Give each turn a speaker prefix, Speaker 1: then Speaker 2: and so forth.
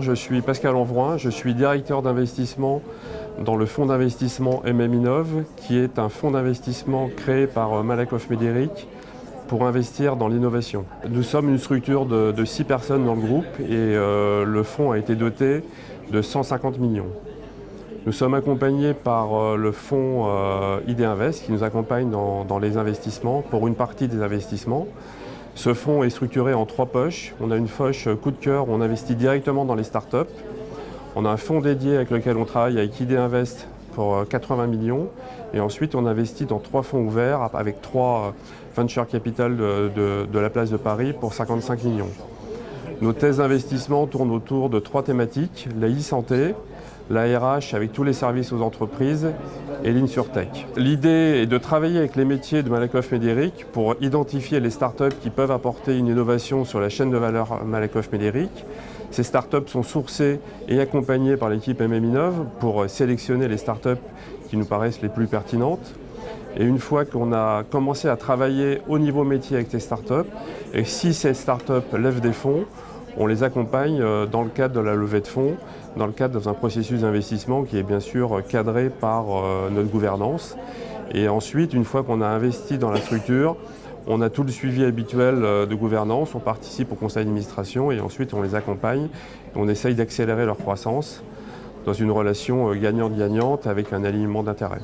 Speaker 1: Je suis Pascal Envroin, je suis directeur d'investissement dans le fonds d'investissement MM qui est un fonds d'investissement créé par Malakoff Médéric pour investir dans l'innovation. Nous sommes une structure de, de, six personnes dans le groupe et euh, le fonds a été doté de 150 millions. Nous sommes accompagnés par euh, le fonds euh, ID Invest qui nous accompagne dans, les investissements pour une partie des investissements. Ce fonds est structuré en trois poches. On a une poche coup de cœur où on investit directement dans les startups. On a un fonds dédié avec lequel on travaille avec ID Invest pour 80 millions. Et ensuite, on investit dans trois fonds ouverts avec trois venture capital de, de, de la place de Paris pour 55 millions. Nos thèses d'investissement tournent autour de trois thématiques, la e-santé, la RH avec tous les services aux entreprises et l'InsurTech. L'idée est de travailler avec les métiers de Malakoff Médéric pour identifier les startups qui peuvent apporter une innovation sur la chaîne de valeur Malakoff Médéric. Ces startups sont sourcées et accompagnées par l'équipe MMInov pour sélectionner les startups qui nous paraissent les plus pertinentes. Et une fois qu'on a commencé à travailler au niveau métier avec ces startups, et si ces startups lèvent des fonds, on les accompagne euh, dans le cadre de la levée de fonds, dans le cadre d'un processus d'investissement qui est bien sûr cadré par euh, notre gouvernance. Et ensuite, une fois qu'on a investi dans la structure, on a tout le suivi habituel euh, de gouvernance, on participe au conseil d'administration et ensuite on les accompagne. On essaye d'accélérer leur croissance dans une relation gagnante-gagnante avec un alignement d'intérêts.